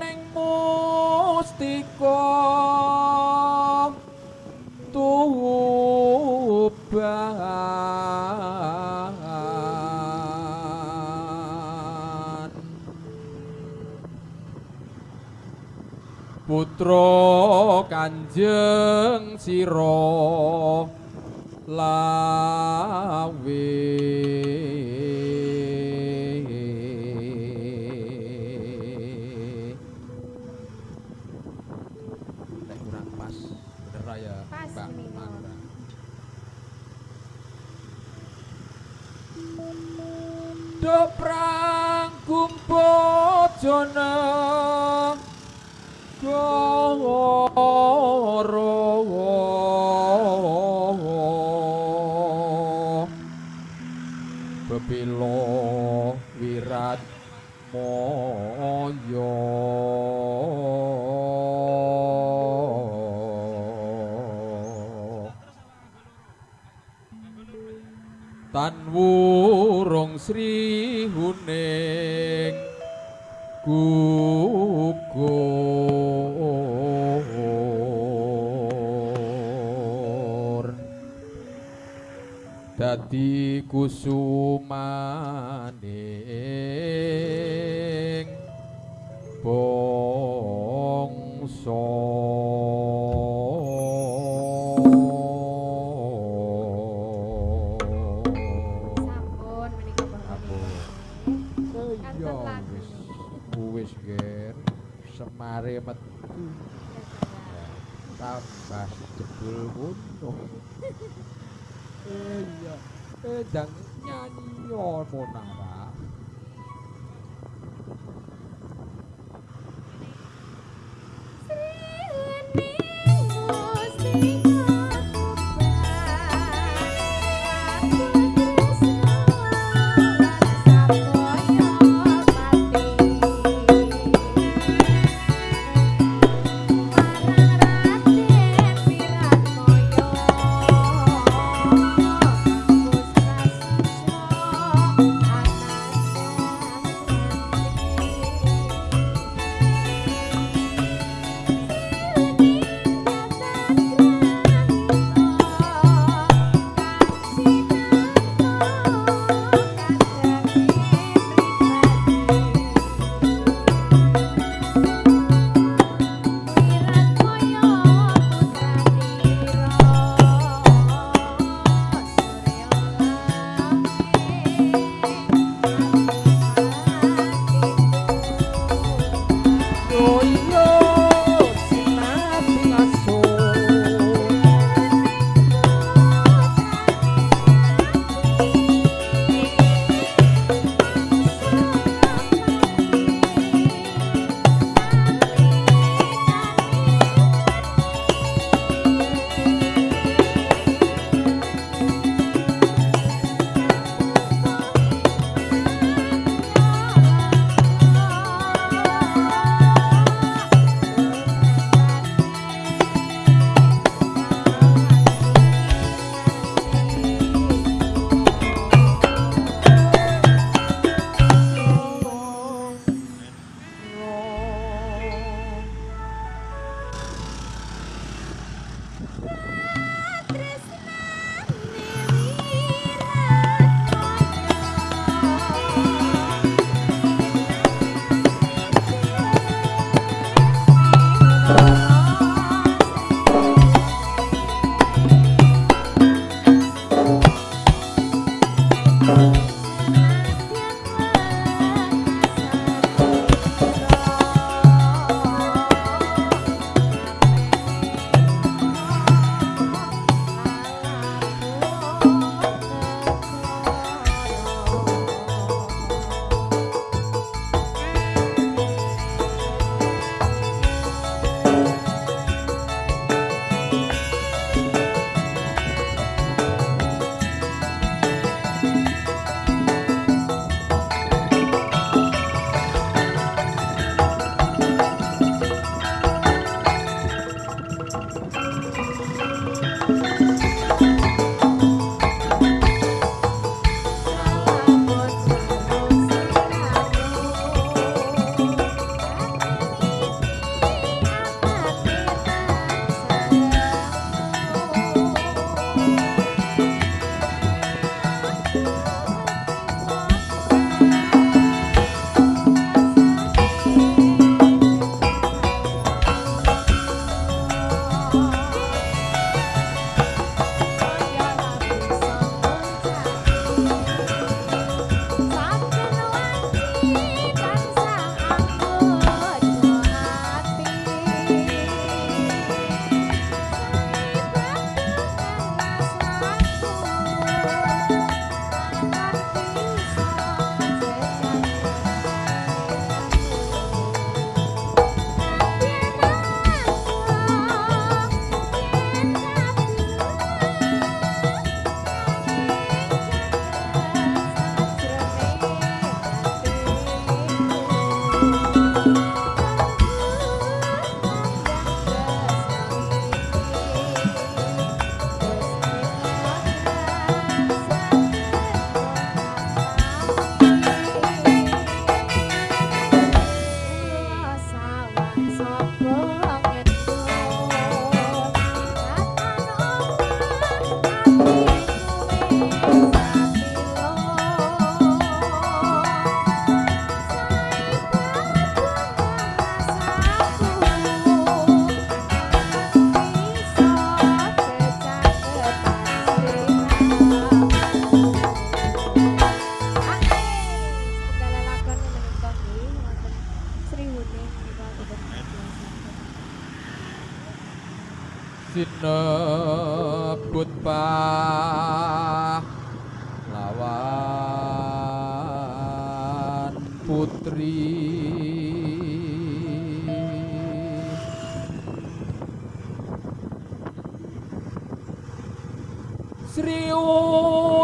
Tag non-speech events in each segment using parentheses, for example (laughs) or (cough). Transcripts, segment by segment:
ning mustika Putra Kanjeng Sira lawe Nek kurang pas bener ra ya Pas, Mbak Mimo. Mandra. Doprang kumpojana goro Bebilo wirat moyo. Tan wurung sri huning gugur dadi kusumaning bangsa Sampun menika Ampun. Bapak. Iya lagu. wis wis ger semare metu tambah jebul ngono. (laughs) Iya, eh jang nyanyi ono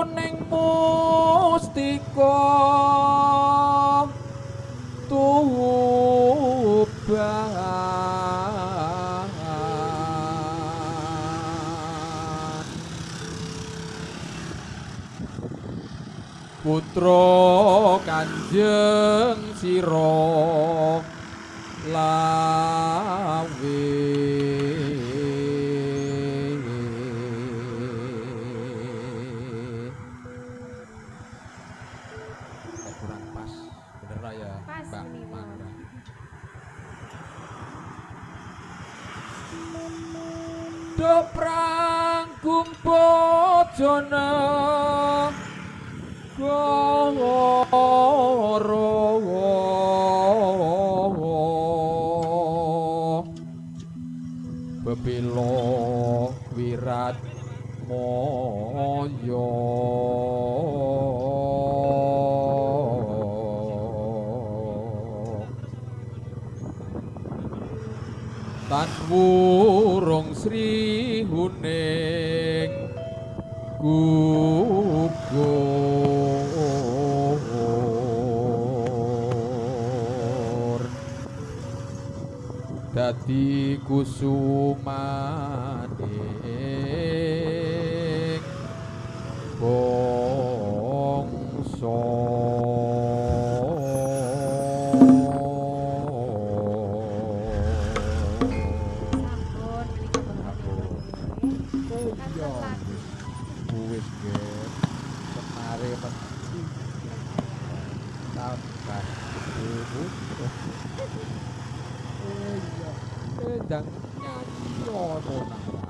Sriuning mustika. Tuban Putra Kanjeng Sira. Lawe kurang pas. Bener lah ya Pas Mbak. Manda Doprang kumpojana Goro Bebilo wirat moyo Tan wurung Sri Huning Dadi kusumaning Eh iya. Eh dang nyanyi ono nang.